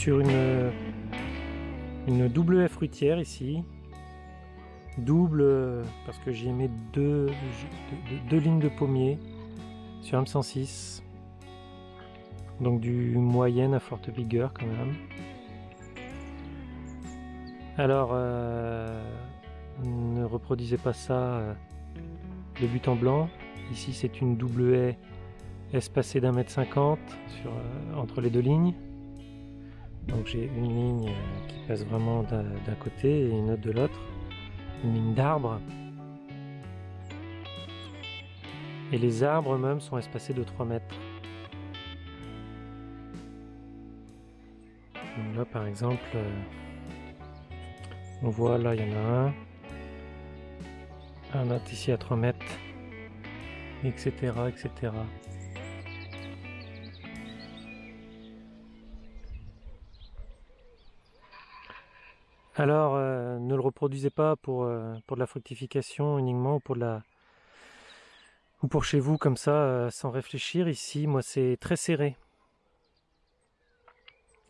sur une, une double fruitière ici. Double parce que j'y ai mis deux, deux, lignes de pommiers sur M106. Donc du moyenne à forte vigueur quand même. Alors, euh, ne reproduisez pas ça euh, de but en blanc. Ici, c'est une double haie espacée d'un mètre cinquante euh, entre les deux lignes. Donc j'ai une ligne qui passe vraiment d'un côté et une autre de l'autre. Une ligne d'arbres. Et les arbres eux-mêmes sont espacés de 3 mètres. Donc là par exemple, on voit là, il y en a un. Un autre ici à 3 mètres. Etc. etc. Alors, euh, ne le reproduisez pas pour, euh, pour de la fructification uniquement ou pour la ou pour chez vous comme ça euh, sans réfléchir. Ici, moi, c'est très serré.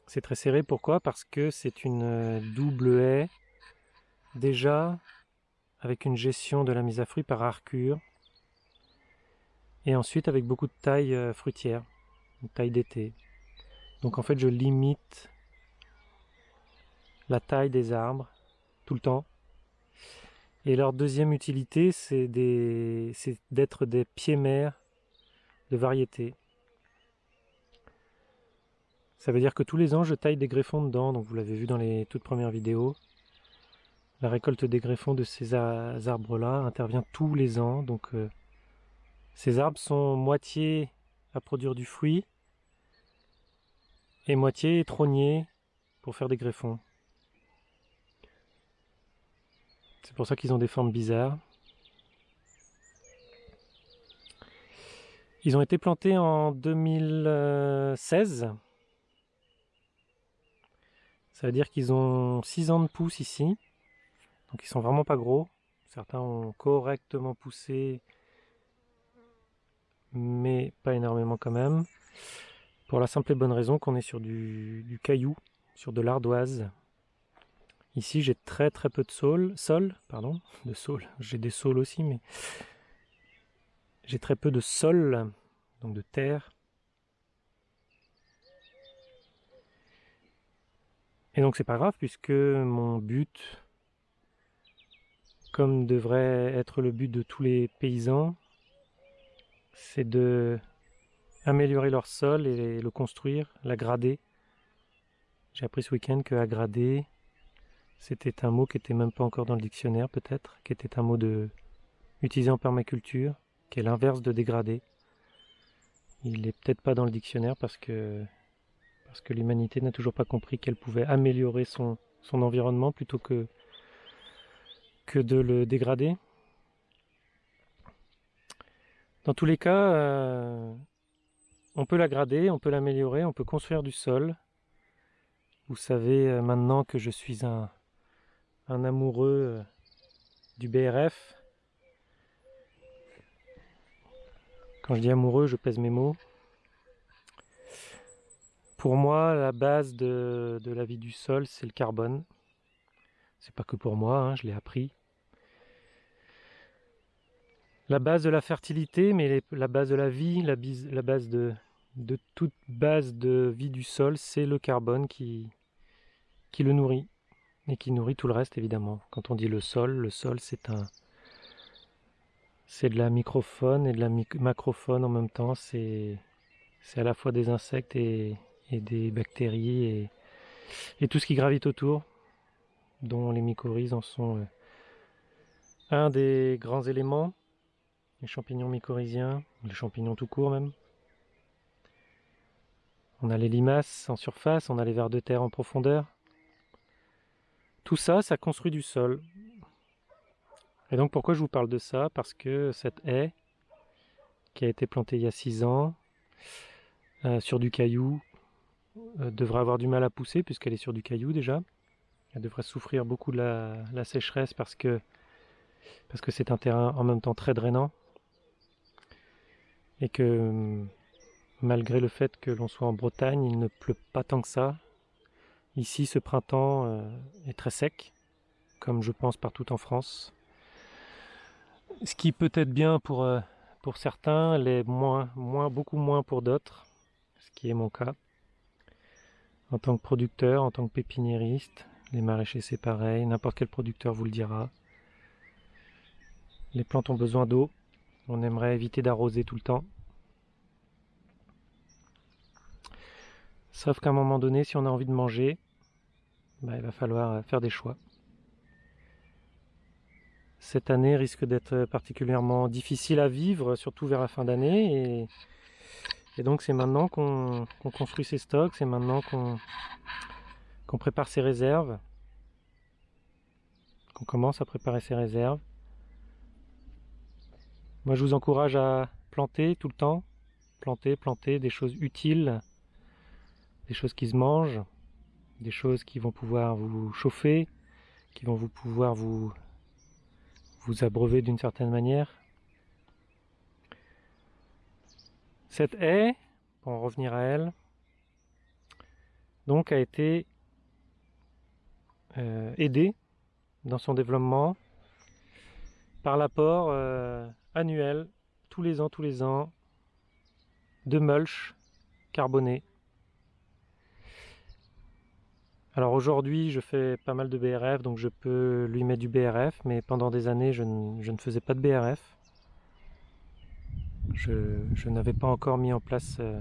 C'est très serré. Pourquoi? Parce que c'est une double haie déjà avec une gestion de la mise à fruit par arcure et ensuite avec beaucoup de taille fruitière, une taille d'été. Donc en fait je limite la taille des arbres tout le temps. Et leur deuxième utilité c'est d'être des pieds mères de variété. Ça veut dire que tous les ans je taille des greffons dedans, donc vous l'avez vu dans les toutes premières vidéos. La récolte des greffons de ces arbres-là intervient tous les ans. Donc euh, ces arbres sont moitié à produire du fruit et moitié trognés pour faire des greffons. C'est pour ça qu'ils ont des formes bizarres. Ils ont été plantés en 2016. Ça veut dire qu'ils ont 6 ans de pousse ici. Donc ils sont vraiment pas gros. Certains ont correctement poussé, mais pas énormément quand même. Pour la simple et bonne raison qu'on est sur du, caillou, sur de l'ardoise. Ici j'ai très très peu de sol, sol pardon, de sol. J'ai des sols aussi, mais j'ai très peu de sol, donc de terre. Et donc c'est pas grave puisque mon but comme devrait être le but de tous les paysans, c'est de améliorer leur sol et le construire, l'agrader. J'ai appris ce week-end que agrader, c'était un mot qui était même pas encore dans le dictionnaire peut-être, qui était un mot de utilisé en permaculture, qui est l'inverse de dégrader. Il est peut-être pas dans le dictionnaire parce que parce que l'humanité n'a toujours pas compris qu'elle pouvait améliorer son, son environnement plutôt que que de le dégrader. Dans tous les cas, euh, on peut l'agrader, on peut l'améliorer, on peut construire du sol. Vous savez euh, maintenant que je suis un, un amoureux euh, du BRF. Quand je dis amoureux, je pèse mes mots. Pour moi, la base de, la vie du sol, c'est le carbone. C'est pas que pour moi, hein, je l'ai appris la base de la fertilité, mais la base de la vie, la, base de, toute base de vie du sol, c'est le carbone qui le nourrit et qui nourrit tout le reste évidemment. Quand on dit le sol, le sol c'est un c'est de la microfaune et de la macrofaune en même temps, c'est à la fois des insectes et, des bactéries et, tout ce qui gravite autour, dont les mycorhizes en sont euh, un des grands éléments les champignons mycorhiziens, les champignons tout court même. On a les limaces en surface, on a les vers de terre en profondeur. Tout ça, ça construit du sol. Et donc pourquoi je vous parle de ça? Parce que cette haie, qui a été plantée il y a 6 ans, euh, sur du caillou, euh, devrait avoir du mal à pousser puisqu'elle est sur du caillou déjà. Elle devrait souffrir beaucoup de la, sécheresse parce que c'est un terrain en même temps très drainant et que malgré le fait que l'on soit en Bretagne, il ne pleut pas tant que ça. Ici, ce printemps euh, est très sec, comme je pense partout en France. Ce qui peut être bien pour, euh, certains, l'est beaucoup moins pour d'autres, ce qui est mon cas. En tant que producteur, en tant que pépiniériste, les maraîchers c'est pareil, n'importe quel producteur vous le dira. Les plantes ont besoin d'eau, on aimerait éviter d'arroser tout le temps. Sauf qu'à un moment donné, si on a envie de manger, bah, il va falloir faire des choix. Cette année risque d'être particulièrement difficile à vivre, surtout vers la fin d'année. Et, donc c'est maintenant qu'on construit ses stocks, c'est maintenant qu'on prépare ses réserves, qu'on commence à préparer ses réserves. Moi je vous encourage à planter tout le temps, planter, planter des choses utiles, des choses qui se mangent, des choses qui vont pouvoir vous chauffer, qui vont vous pouvoir vous, vous abreuver d'une certaine manière. Cette haie, pour en revenir à elle, donc a été euh, aidée dans son développement par l'apport euh, annuel, tous les ans, tous les ans, de mulch carboné alors aujourd'hui, je fais pas mal de BRF, donc je peux lui mettre du BRF, mais pendant des années, je, ne, faisais pas de BRF. Je, n'avais pas encore mis en place euh,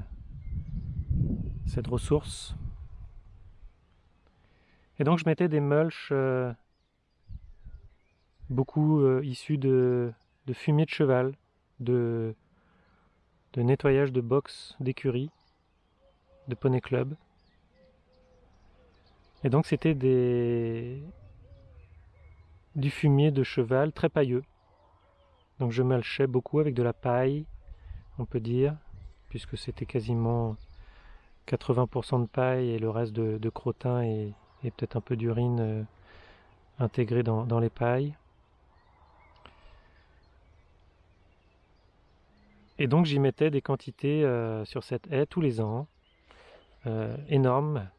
cette ressource. Et donc je mettais des mulches euh, beaucoup euh, issus de, fumier de cheval, de, de nettoyage de box d'écurie, de poney club. Et donc c'était des du fumier de cheval très pailleux. Donc je malchais beaucoup avec de la paille, on peut dire, puisque c'était quasiment 80% de paille et le reste de, crottin et, peut-être un peu d'urine euh, intégré dans, les pailles. Et donc j'y mettais des quantités euh, sur cette haie tous les ans, euh, énormes,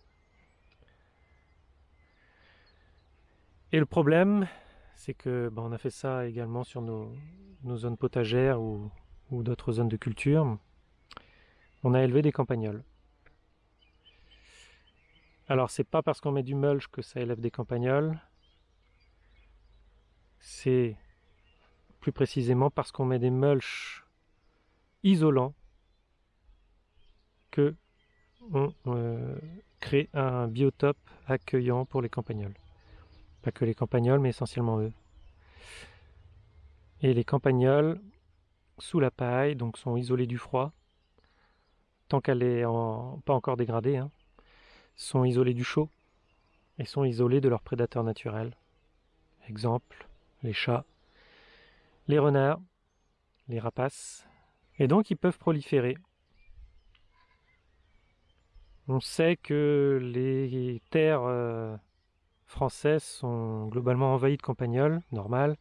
Et le problème, c'est que bah, on a fait ça également sur nos, zones potagères ou, d'autres zones de culture. On a élevé des campagnols. Alors c'est pas parce qu'on met du mulch que ça élève des campagnols. C'est plus précisément parce qu'on met des mulch isolants que on euh, crée un biotope accueillant pour les campagnols. Pas que les campagnols, mais essentiellement eux. Et les campagnols, sous la paille, donc sont isolés du froid, tant qu'elle est pas encore dégradée, hein, sont isolés du chaud et sont isolés de leurs prédateurs naturels. Exemple, les chats, les renards, les rapaces, et donc ils peuvent proliférer. On sait que les terres euh, françaises sont globalement envahies de campagnols, normal.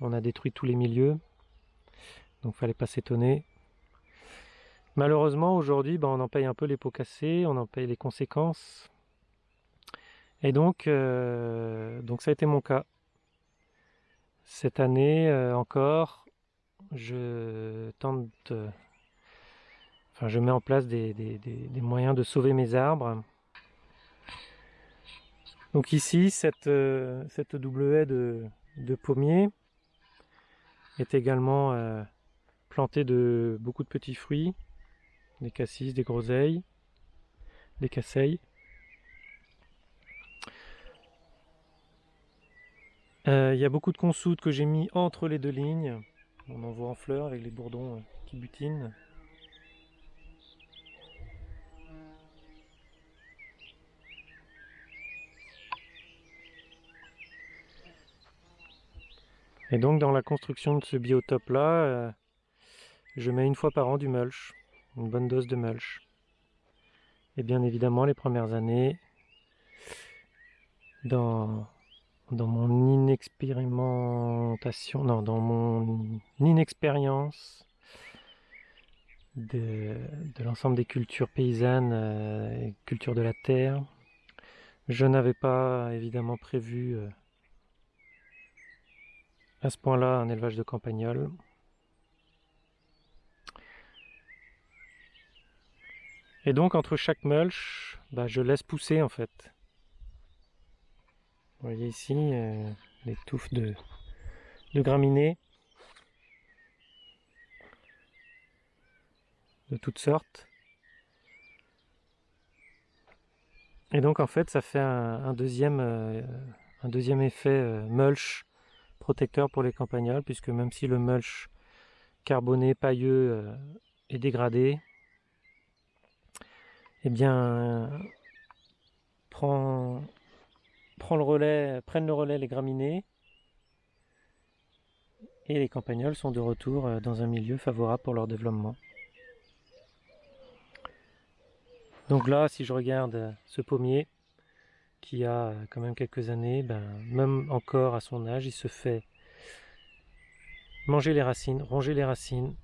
On a détruit tous les milieux, donc fallait pas s'étonner. Malheureusement, aujourd'hui, ben, on en paye un peu les pots cassés, on en paye les conséquences. Et donc, euh, donc ça a été mon cas. Cette année euh, encore, je tente, enfin, je mets en place des moyens de sauver mes arbres. Donc ici, cette, euh, double haie de, pommiers est également euh, plantée de beaucoup de petits fruits, des cassis, des groseilles, des casseilles. Euh, il y a beaucoup de consoudes que j'ai mis entre les deux lignes. On en voit en fleurs avec les bourdons qui butinent. Et donc dans la construction de ce biotope là, euh, je mets une fois par an du mulch, une bonne dose de mulch. Et bien évidemment les premières années, dans, dans mon inexpérimentation, non, dans mon inexpérience de, l'ensemble des cultures paysannes, euh, cultures de la terre, Je n'avais pas évidemment prévu euh, à ce point-là un élevage de campagnols. Et donc entre chaque mulch, bah, je laisse pousser en fait. Vous voyez ici euh, les touffes de, graminées de toutes sortes. Et donc en fait ça fait un, deuxième, euh, un deuxième effet euh, mulch protecteur pour les campagnols, puisque même si le mulch carboné pailleux euh, est dégradé, eh bien prend, prend le relais, prennent le relais les graminées et les campagnols sont de retour dans un milieu favorable pour leur développement. Donc là, si je regarde euh, ce pommier, qui a euh, quand même quelques années, ben, même encore à son âge, il se fait manger les racines, ronger les racines.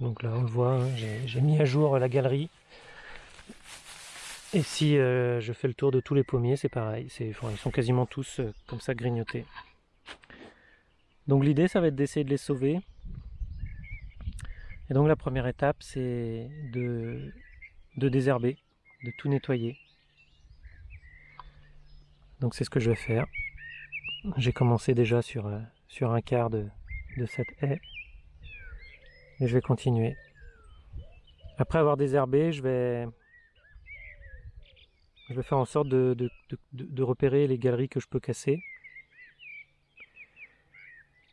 Donc là, on le voit, hein, j'ai mis à jour la galerie. Et si euh, je fais le tour de tous les pommiers, c'est pareil. ils sont quasiment tous comme ça grignotés. Donc l'idée, ça va être d'essayer de les sauver. Et donc la première étape, c'est de, désherber, de tout nettoyer. Donc c'est ce que je vais faire. J'ai commencé déjà sur, euh, un quart de, cette haie. Et je vais continuer. Après avoir désherbé, je vais, faire en sorte de, de, repérer les galeries que je peux casser.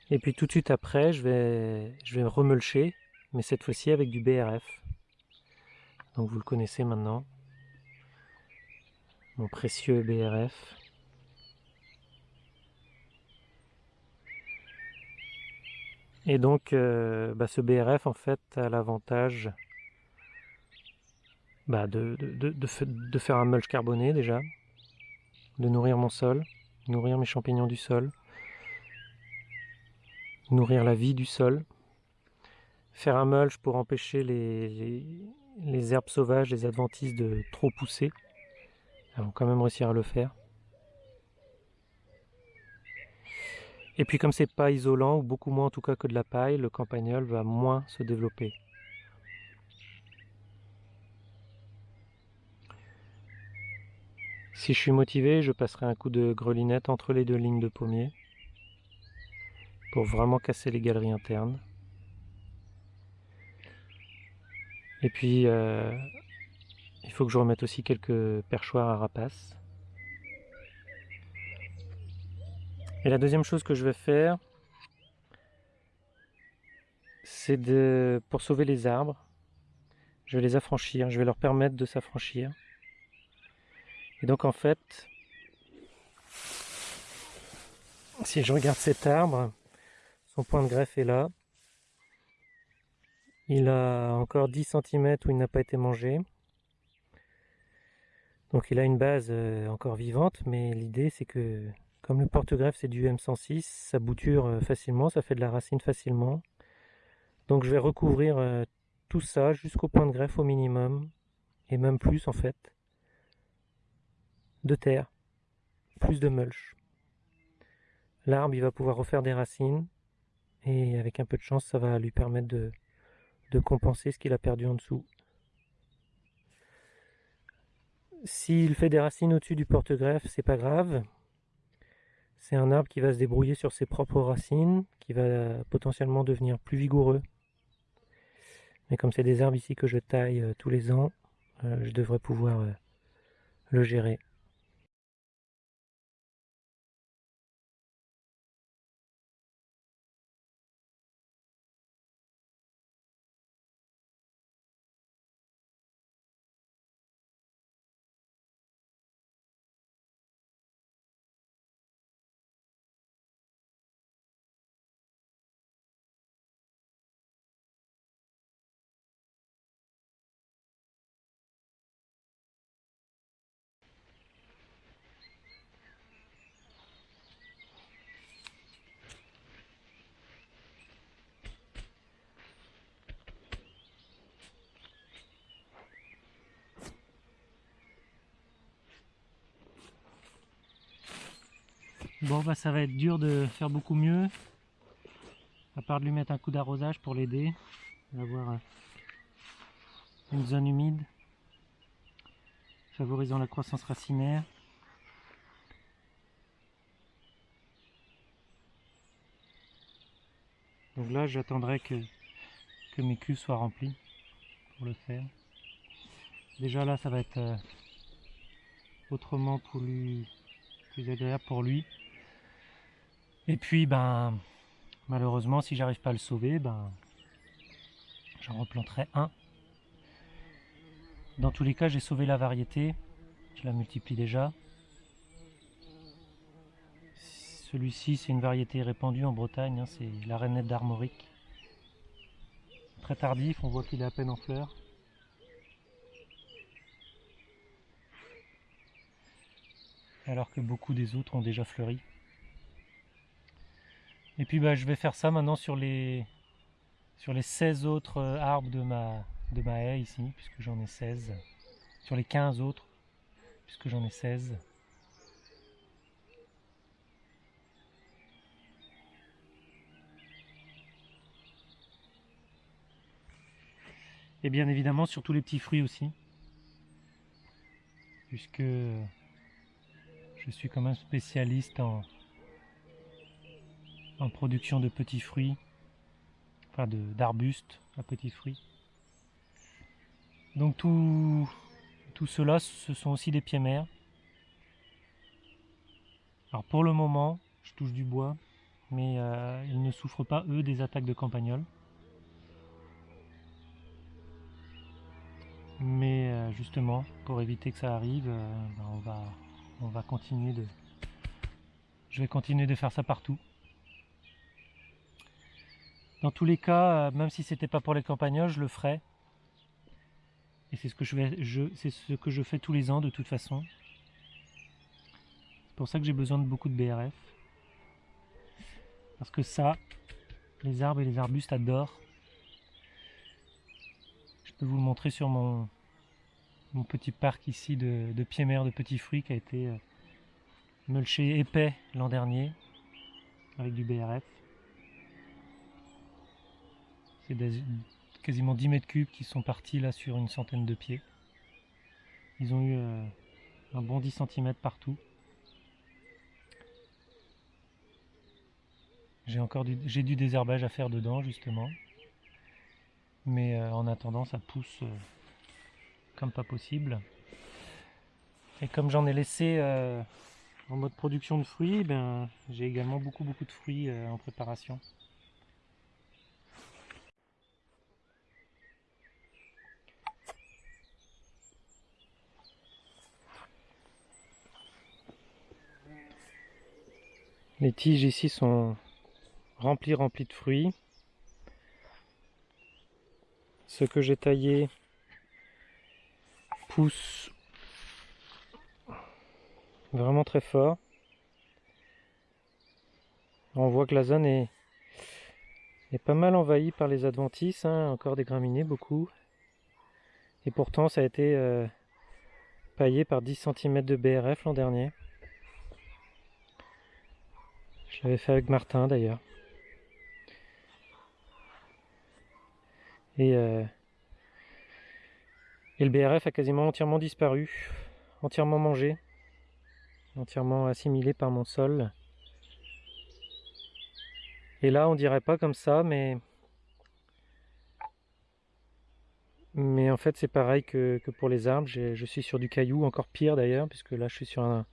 Et puis tout de suite après, je vais, je vais remulcher mais cette fois-ci avec du BRF. Donc vous le connaissez maintenant, mon précieux BRF. Et donc euh, bah, ce BRF en fait a l'avantage bah, de, de, faire un mulch carboné déjà, de nourrir mon sol, nourrir mes champignons du sol, nourrir la vie du sol, faire un mulch pour empêcher les, herbes sauvages, les adventices de trop pousser. Elles vont quand même réussir à le faire. Et puis comme c'est pas isolant, ou beaucoup moins en tout cas que de la paille, le campagnol va moins se développer. Si je suis motivé, je passerai un coup de grelinette entre les deux lignes de pommiers pour vraiment casser les galeries internes. Et puis, euh, il faut que je remette aussi quelques perchoirs à rapaces. Et la deuxième chose que je vais faire, c'est de, pour sauver les arbres, je vais les affranchir, je vais leur permettre de s'affranchir. Et donc en fait, si je regarde cet arbre, son point de greffe est là. Il a encore 10 cm où il n'a pas été mangé. Donc il a une base euh, encore vivante, mais l'idée c'est que comme le porte-greffe c'est du M106, ça bouture euh, facilement, ça fait de la racine facilement. Donc je vais recouvrir euh, tout ça jusqu'au point de greffe au minimum, et même plus en fait, de terre, plus de mulch. L'arbre il va pouvoir refaire des racines, et avec un peu de chance ça va lui permettre de, compenser ce qu'il a perdu en dessous. S'il fait des racines au-dessus du porte-greffe, c'est pas grave. C'est un arbre qui va se débrouiller sur ses propres racines, qui va potentiellement devenir plus vigoureux. Mais comme c'est des arbres ici que je taille euh, tous les ans, euh, je devrais pouvoir euh, le gérer. Bon bah ça va être dur de faire beaucoup mieux. À part de lui mettre un coup d'arrosage pour l'aider. Avoir euh, une zone humide. Favorisant la croissance racinaire. Donc là j'attendrai que, que mes cuves soient remplies pour le faire. Déjà là ça va être euh, autrement plus agréable pour lui. Et puis, ben, malheureusement, si j'arrive pas à le sauver, ben, j'en replanterai un. Dans tous les cas, j'ai sauvé la variété. Je la multiplie déjà. Celui-ci, c'est une variété répandue en Bretagne. Hein, c'est la rainette d'Armorique. Très tardif, on voit qu'il est à peine en fleurs. Alors que beaucoup des autres ont déjà fleuri. Et puis bah, je vais faire ça maintenant sur les, sur les 16 autres euh, arbres de ma, de ma haie ici, puisque j'en ai 16. Sur les 15 autres, puisque j'en ai 16. Et bien évidemment sur tous les petits fruits aussi. Puisque je suis quand même spécialiste en, en production de petits fruits, enfin d'arbustes à petits fruits. Donc tout, tout cela, ce sont aussi des pieds mères. Alors pour le moment, je touche du bois, mais euh, ils ne souffrent pas, eux, des attaques de campagnols. Mais euh, justement, pour éviter que ça arrive, euh, ben, on, va, on va continuer de... Je vais continuer de faire ça partout. Dans tous les cas, euh, même si c'était pas pour les campagnols, je le ferais. Et c'est ce que je fais tous les ans de toute façon. C'est pour ça que j'ai besoin de beaucoup de BRF. Parce que ça, les arbres et les arbustes adorent. Je peux vous le montrer sur mon, petit parc ici de, de pieds de petits fruits qui a été euh, mulché épais l'an dernier avec du BRF. C'est quasiment 10 mètres cubes qui sont partis là sur une centaine de pieds. Ils ont eu euh, un bon 10 cm partout. J'ai encore du, du désherbage à faire dedans justement. Mais euh, en attendant ça pousse euh, comme pas possible. Et comme j'en ai laissé en mode production de fruits, ben, j'ai également beaucoup beaucoup de fruits en préparation. Les tiges ici sont remplies, remplies de fruits. Ce que j'ai taillé pousse vraiment très fort. On voit que la zone est, pas mal envahie par les adventices, hein, encore des graminées, beaucoup. Et pourtant ça a été euh, paillé par 10 cm de BRF l'an dernier. Je l'avais fait avec Martin d'ailleurs. Et, euh, et le BRF a quasiment entièrement disparu, entièrement mangé, entièrement assimilé par mon sol. Et là, on dirait pas comme ça, mais mais en fait, c'est pareil que, pour les arbres. Je suis sur du caillou, encore pire d'ailleurs, puisque là, je suis sur un,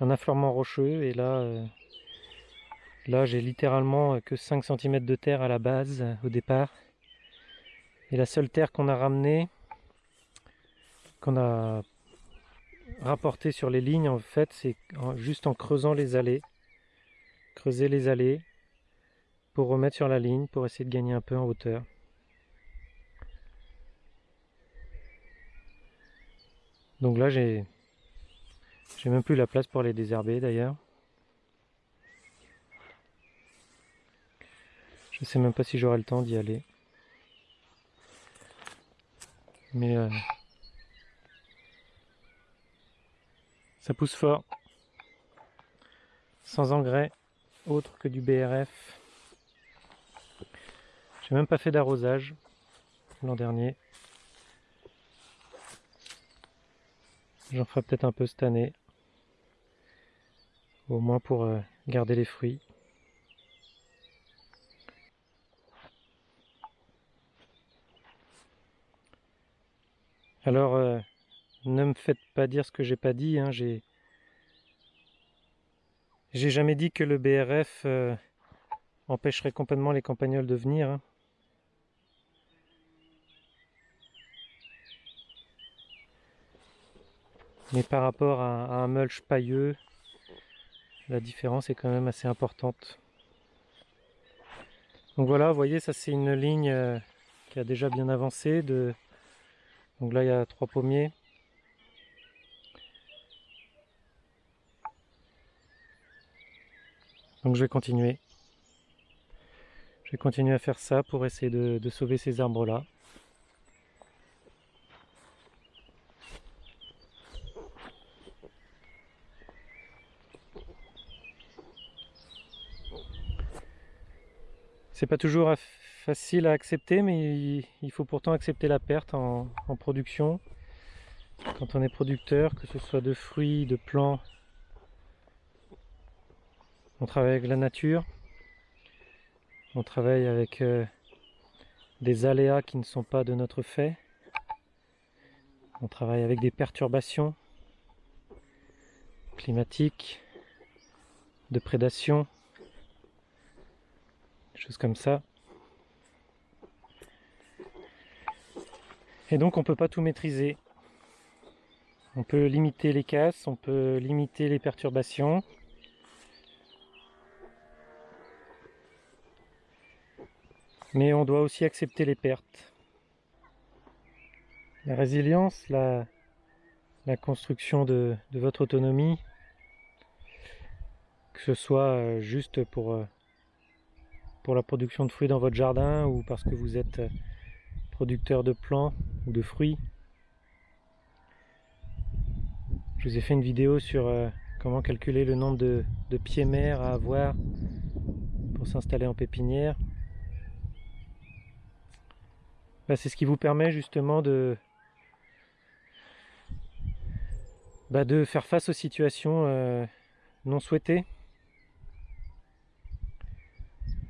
affleurement rocheux et là, euh, Là, j'ai littéralement que 5 cm de terre à la base, au départ. Et la seule terre qu'on a ramenée, qu'on a rapportée sur les lignes, en fait, c'est juste en creusant les allées. Creuser les allées pour remettre sur la ligne, pour essayer de gagner un peu en hauteur. Donc là, j'ai j'ai même plus la place pour les désherber d'ailleurs. Je sais même pas si j'aurai le temps d'y aller. Mais euh, ça pousse fort. sans engrais autre que du BRF. J'ai même pas fait d'arrosage l'an dernier. J'en ferai peut-être un peu cette année. Au moins pour euh, garder les fruits. Alors, euh, ne me faites pas dire ce que j'ai pas dit. Hein, j'ai jamais dit que le BRF euh, empêcherait complètement les campagnols de venir. Hein. Mais par rapport à, un mulch pailleux, la différence est quand même assez importante. Donc voilà, vous voyez, ça c'est une ligne euh, qui a déjà bien avancé. Donc là, il y a trois pommiers. Donc je vais continuer. Je vais continuer à faire ça pour essayer de sauver ces arbres-là. C'est pas toujours facile à accepter, mais il faut pourtant accepter la perte en, production. Quand on est producteur, que ce soit de fruits, de plants, on travaille avec la nature, on travaille avec euh, des aléas qui ne sont pas de notre fait, on travaille avec des perturbations climatiques, de prédation, choses comme ça. Et donc on peut pas tout maîtriser. On peut limiter les casses, on peut limiter les perturbations. Mais on doit aussi accepter les pertes. La résilience, la, construction de, de votre autonomie, que ce soit euh, juste pour euh, pour la production de fruits dans votre jardin ou parce que vous êtes euh, producteur de plants ou de fruits. Je vous ai fait une vidéo sur euh, comment calculer le nombre de, pieds mers à avoir pour s'installer en pépinière. Bah, c'est ce qui vous permet justement de, bah, faire face aux situations euh, non souhaitées.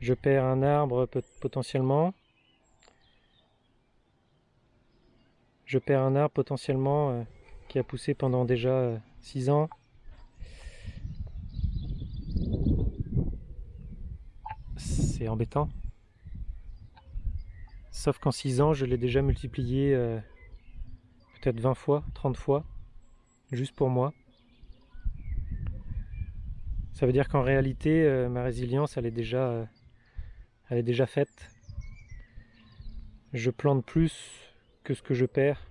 Je perds un arbre potentiellement. Je perds un arbre potentiellement euh, qui a poussé pendant déjà 6 euh, ans. C'est embêtant. Sauf qu'en 6 ans, je l'ai déjà multiplié euh, peut-être 20 fois, 30 fois, juste pour moi. Ça veut dire qu'en réalité, ma résilience, elle est déjà elle est déjà faite. Je plante plus que ce que je perds.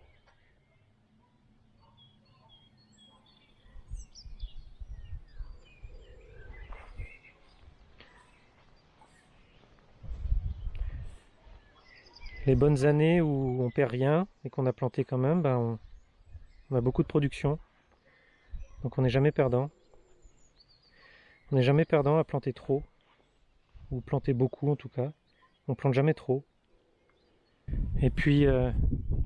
Les bonnes années où on perd rien et qu'on a planté quand même, ben on, a beaucoup de production. Donc on n'est jamais perdant. On n'est jamais perdant à planter trop ou planter beaucoup en tout cas. On plante jamais trop. Et puis euh,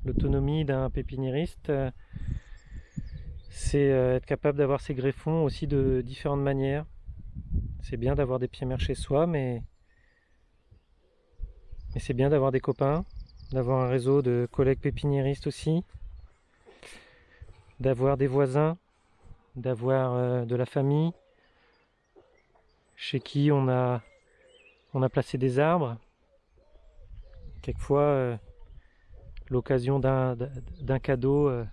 l'autonomie d'un pépiniériste, euh, c'est euh, être capable d'avoir ses greffons aussi de différentes manières. C'est bien d'avoir des pieds mers chez soi, mais, c'est bien d'avoir des copains, d'avoir un réseau de collègues pépiniéristes aussi, d'avoir des voisins, d'avoir de la famille, chez qui on a placé des arbres. Euh, l'occasion d'un cadeau, euh,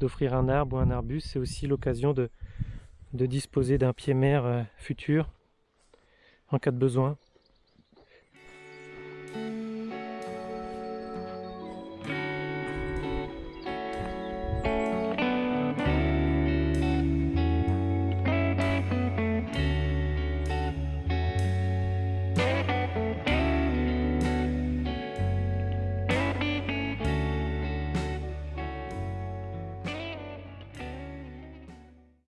d'offrir un arbre ou un arbuste, c'est aussi l'occasion de, disposer d'un pied-mer euh, futur en cas de besoin.